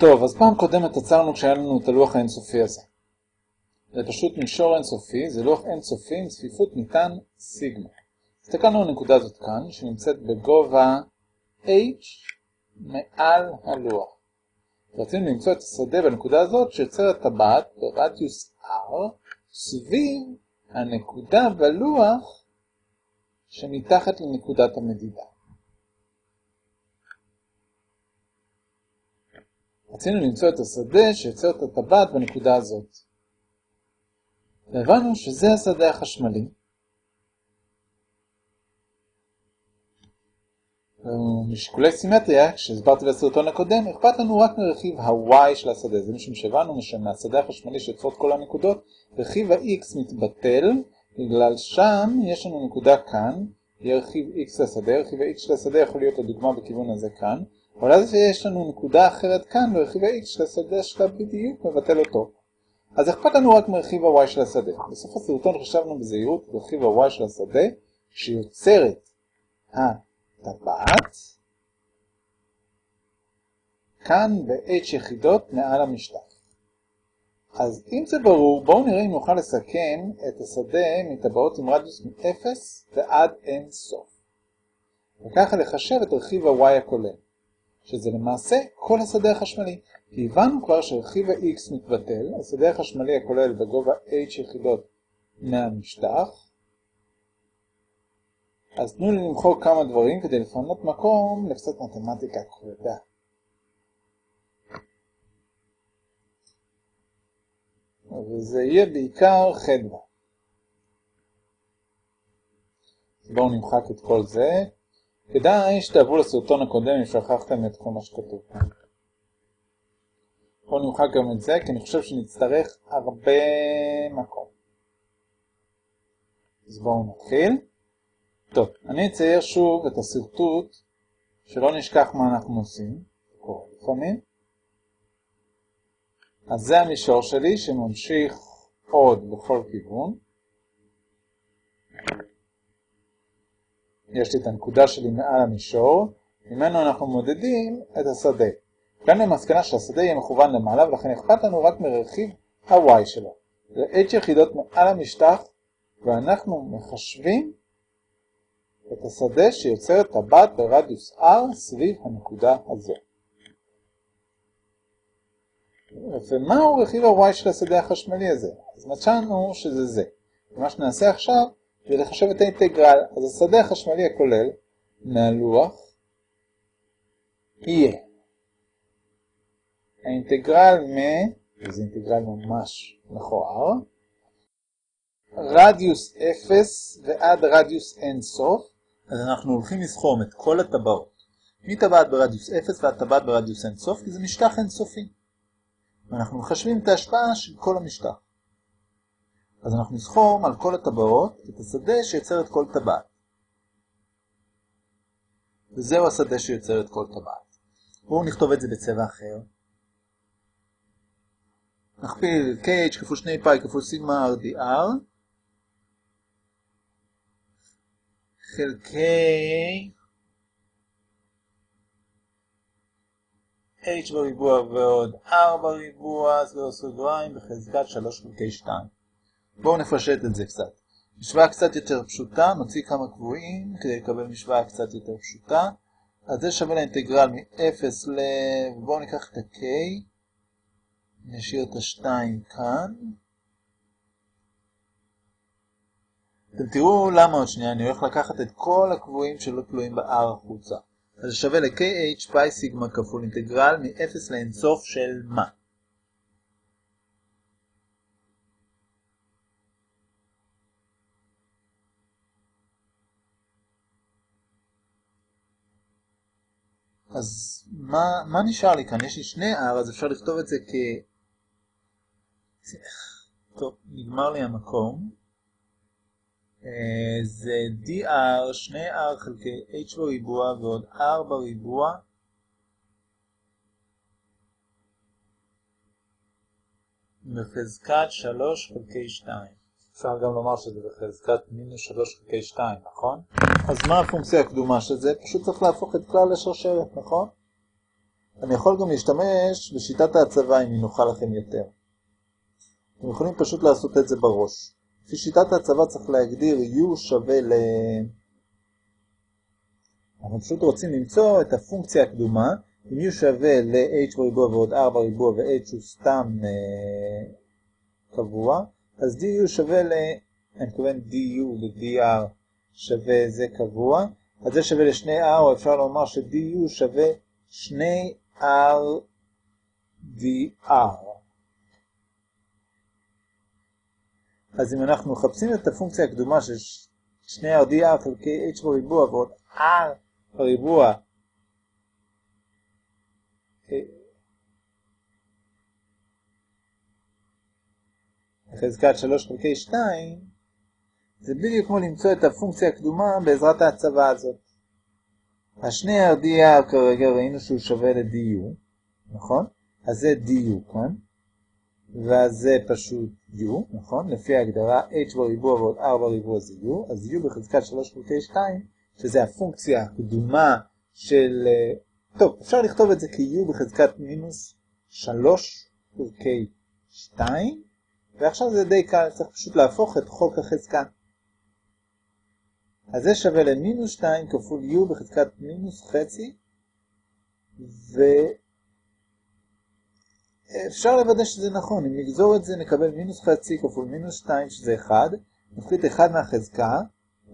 טוב, אז פעם קודמת עצרנו כשהיה לנו את הלוח האינסופי הזה. זה פשוט מישור אינסופי, זה לוח אינסופי עם צפיפות ניתן סיגמה. הסתכלנו על הנקודה הזאת כאן, שנמצאת בגובה h מעל הלוח. רצינו למצוא את השדה בנקודה הזאת שיוצרת טבעת ברדיוס r סביב הנקודה בלוח שמתחת לנקודת המדידה. רצינו למצוא את השדה שיוצר את הטבעת בנקודה הזאת. והבנו שזה השדה החשמלי. משיקולי סימטריה, כשהסברתי בסרטון הקודם, אכפת לנו רק מרכיב ה-y של השדה. זה משום שהבנו שמהשדה החשמלי שיוצרות כל הנקודות, רכיב ה-x מתבטל, בגלל שם יש לנו נקודה כאן, יהיה רכיב x לשדה, רכיב ה-x של השדה יכול להיות הדוגמה בכיוון הזה כאן, אבל אז יש לנו נקודה אחרת כאן, ורכיב ה-x של השדה שלה בדיוק מבטל אותו. אז אכפת לנו רק מרכיב ה-y של השדה. בסוף הסרטון חשבנו בזהירות רכיב ה-y של השדה, שיוצרת הטבעת, כאן ב-h יחידות מעל המשטח. אז אם זה ברור, בואו נראה אם נוכל לסכם את השדה מטבעות עם רדיוס מ-0 ועד אין סוף. וככה לחשב את רכיב ה-y הכולל. שזה למעשה כל השדה החשמלי. כי הבנו כבר שרכיב ה-x מתבטל, השדה החשמלי הכולל בגובה h יחידות מהמשטח. אז תנו לי למחוק כמה דברים כדי לפנות מקום לקצת מתמטיקה כבדה. וזה יהיה בעיקר חדווה. בואו נמחק את כל זה. כדאי שתעברו לסרטון הקודם אם שכחתם את כל מה שכתוב כאן. בואו נמחק גם את זה, כי אני חושב שנצטרך הרבה מקום. אז בואו נתחיל. טוב, אני אצייר שוב את השרטוט, שלא נשכח מה אנחנו עושים, קורה לפעמים. אז זה המישור שלי שממשיך עוד בכל כיוון. יש לי את הנקודה שלי מעל המישור, ממנו אנחנו מודדים את השדה. כאן למסקנה שהשדה יהיה מכוון למעלה, ולכן אכפת לנו רק מרכיב ה-y שלו. זה h יחידות מעל המשטח, ואנחנו מחשבים את השדה שיוצר את טבעת ברדיוס r סביב הנקודה הזו. ומהו רכיב ה-y של השדה החשמלי הזה? אז מצאנו שזה זה. ומה שנעשה עכשיו ולחשב את האינטגרל. אז השדה החשמלי הכולל מהלוח יהיה האינטגרל מ... וזה אינטגרל ממש מכוער, רדיוס 0 ועד רדיוס אינסוף, אז אנחנו הולכים לסכום את כל הטבעות, מטבעת ברדיוס 0 ועד טבעת ברדיוס אינסוף, כי זה משטח אינסופי. ואנחנו מחשבים את ההשפעה של כל המשטח. אז אנחנו נסכום על כל הטבעות את השדה שיוצר את כל טבעת. וזהו השדה שיוצר את כל טבעת. בואו נכתוב את זה בצבע אחר. נכפיל kh כפול 2 פאי כפול סיגמה rdr חלקי h בריבוע ועוד r בריבוע, סגור סוגריים בחזקת 3 חלקי 2. בואו נפשט את זה קצת. משוואה קצת יותר פשוטה, נוציא כמה קבועים כדי לקבל משוואה קצת יותר פשוטה. אז זה שווה לאינטגרל מ-0 ל... בואו ניקח את ה-k, נשאיר את ה-2 כאן. אתם תראו למה עוד שנייה, אני הולך לקחת את כל הקבועים שלא תלויים ב-r החוצה. אז זה שווה ל-kh פאי סיגמה כפול אינטגרל מ-0 לאינסוף של מה? אז מה, מה נשאר לי כאן? יש לי שני R, אז אפשר לכתוב את זה כ... טוב, נגמר לי המקום. אה, זה dr, שני r חלקי h בריבוע ועוד r בריבוע. בחזקת 3 חלקי 2. אפשר גם לומר שזה בחזקת מינוס 3 חלקי 2, נכון? אז מה הפונקציה הקדומה של זה? פשוט צריך להפוך את כלל לשרשרת, נכון? אני יכול גם להשתמש בשיטת ההצבה אם היא נוחה לכם יותר. אתם יכולים פשוט לעשות את זה בראש. לפי שיטת ההצבה צריך להגדיר u שווה ל... אנחנו פשוט רוצים למצוא את הפונקציה הקדומה, אם u שווה ל-h בריבוע ועוד 4 ריבוע ו-h הוא סתם אה, קבוע, אז du שווה ל... אני מתכוון du ו-dr שווה זה קבוע, אז זה שווה ל-2r, או אפשר לומר ש-du שווה 2r dr. אז אם אנחנו מחפשים את הפונקציה הקדומה של 2r dr חלקי h בריבוע ועוד r בריבוע חזקת 3 חלקי 2, זה בדיוק כמו למצוא את הפונקציה הקדומה בעזרת ההצבה הזאת. השני RDR כרגע ראינו שהוא שווה ל-DU, נכון? אז זה DU כאן, ואז זה פשוט U, נכון? לפי ההגדרה H בריבוע ועוד R בריבוע זה U, אז U בחזקת 3 חלקי 2, שזה הפונקציה הקדומה של... טוב, אפשר לכתוב את זה כ-U בחזקת מינוס 3 חלקי 2, ועכשיו זה די קל, צריך פשוט להפוך את חוק החזקה. אז זה שווה למינוס 2 כפול u בחזקת מינוס חצי, ואפשר לוודא שזה נכון, אם נגזור את זה נקבל מינוס חצי כפול מינוס 2 שזה 1, נפחית 1 מהחזקה,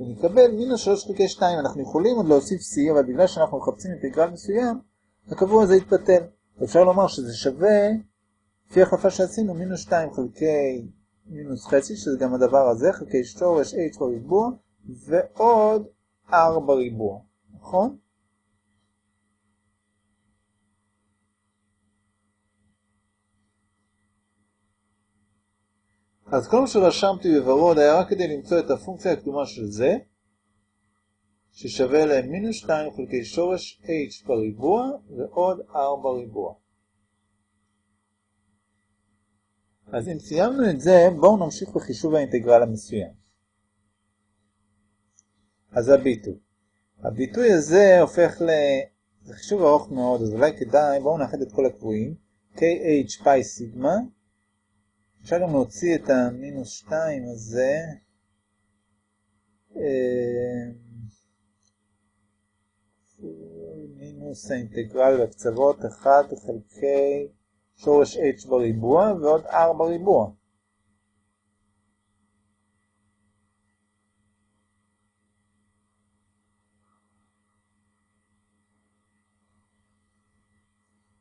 ונקבל מינוס 3 חלקי 2, אנחנו יכולים עוד להוסיף c, אבל בגלל שאנחנו מחפשים אינטגרל מסוים, הקבוע הזה יתבטל. אפשר לומר שזה שווה, לפי החלפה שעשינו, מינוס 2 חלקי מינוס חצי, שזה גם הדבר הזה, חלקי שורש h בריבוע, ועוד 4 ריבוע, נכון? אז כל מה שרשמתי בוורוד היה רק כדי למצוא את הפונקציה הקדומה של זה, ששווה להם מינוס 2 חלקי שורש h בריבוע ועוד 4 ריבוע. אז אם סיימנו את זה, בואו נמשיך בחישוב האינטגרל המסוים. אז הביטוי. הביטוי הזה הופך ל... זה חישוב ארוך מאוד, אז אולי כדאי, בואו נאחד את כל הקבועים. kh פאי סיגמה. אפשר גם להוציא את המינוס 2 הזה. אה, מינוס האינטגרל בקצוות 1 חלקי שורש h בריבוע ועוד 4 בריבוע.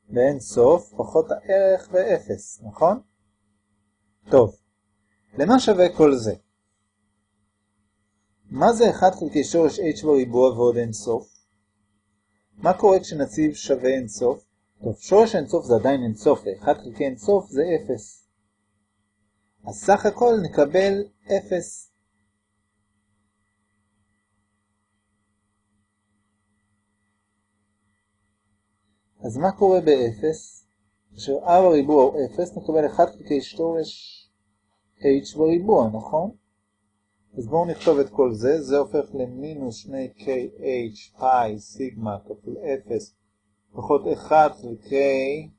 לאין סוף פחות הערך ב-0, נכון? טוב, למה שווה כל זה? מה זה 1 חלקי שורש h בריבוע ועוד אין סוף? מה קורה כשנציב שווה אין סוף? טוב, שורש אין סוף זה עדיין אין סוף, ו-1 חלקי אין סוף זה 0. אז סך הכל נקבל 0. אז מה קורה ב-0? כאשר r בריבוע הוא 0, נקבל 1 חלקי שורש h בריבוע, נכון? אז בואו נכתוב את כל זה, זה הופך למינוס 2kh פאי סיגמה כפול 0 פחות 1 חלקי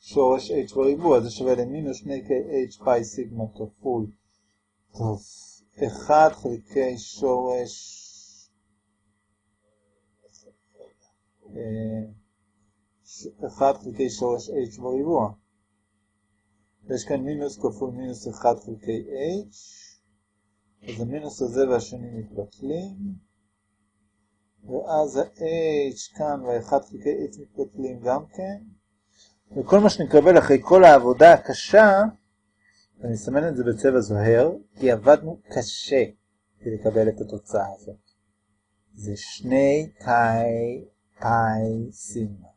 שורש h בריבוע, זה שווה למינוס 2kh פאי סיגמה כפול, טוב, 1 חלקי שורש 1 חלקי שורש h בריבוע. יש כאן מינוס כפול מינוס 1 חלקי h, אז המינוס הזה והשני מתבטלים, ואז ה-h כאן וה-1 חלקי h מתבטלים גם כן, וכל מה שנקבל אחרי כל העבודה הקשה, ואני אסמן את זה בצבע זוהר, כי עבדנו קשה כדי לקבל את התוצאה הזאת. זה שני קאי פאי סיגמה.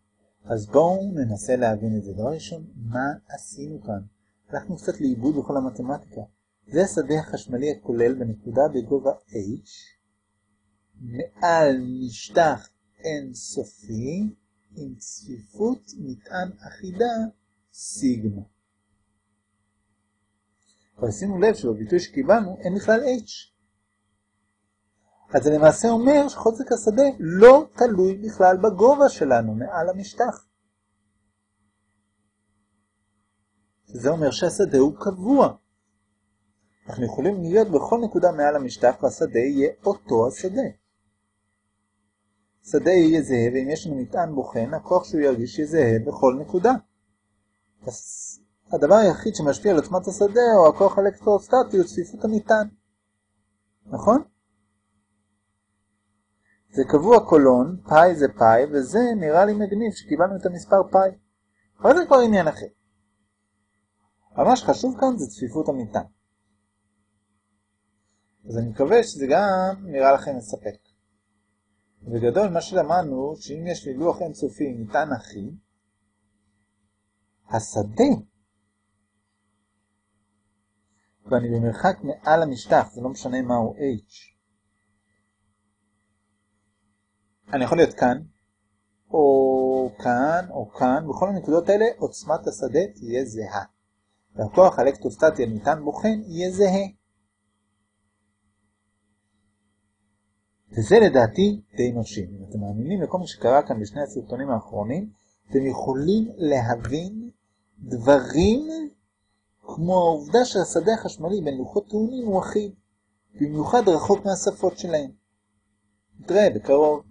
אז בואו ננסה להבין את זה. דבר ראשון, מה עשינו כאן? הלכנו קצת לאיבוד בכל המתמטיקה. זה השדה החשמלי הכולל בנקודה בגובה h, מעל משטח אינסופי עם צפיפות מטען אחידה סיגמה. אבל שימו לב שבביטוי שקיבלנו אין בכלל h. אז זה למעשה אומר שחוזק השדה לא תלוי בכלל בגובה שלנו מעל המשטח. זה אומר שהשדה הוא קבוע. אנחנו יכולים להיות בכל נקודה מעל המשטח והשדה יהיה אותו השדה. שדה יהיה זהה, ואם יש לנו מטען בוחן, הכוח שהוא ירגיש יהיה זהה בכל נקודה. הדבר היחיד שמשפיע על עוצמת השדה הוא הכוח האלקטרוסטטי הוא צפיפות המטען. נכון? זה קבוע קולון, פאי זה פאי, וזה נראה לי מגניב שקיבלנו את המספר פאי. אבל זה כבר עניין אחר. מה שחשוב כאן זה צפיפות המטען. אז אני מקווה שזה גם נראה לכם מספק. בגדול מה שלמדנו, שאם יש לי לוח אינסופי עם מטען אחי, השדה, ואני במרחק מעל המשטח, זה לא משנה מהו h, אני יכול להיות כאן, או כאן, או כאן, בכל הנקודות האלה עוצמת השדה תהיה זהה. והכוח האלקטרוסטטי מטען בוחן יהיה זהה. וזה לדעתי די מרשים. אם אתם מאמינים לכל מה שקרה כאן בשני הסרטונים האחרונים, אתם יכולים להבין דברים כמו העובדה שהשדה החשמלי בין לוחות טעונים הוא אחיד, במיוחד רחוק מהשפות שלהם. נתראה בקרוב.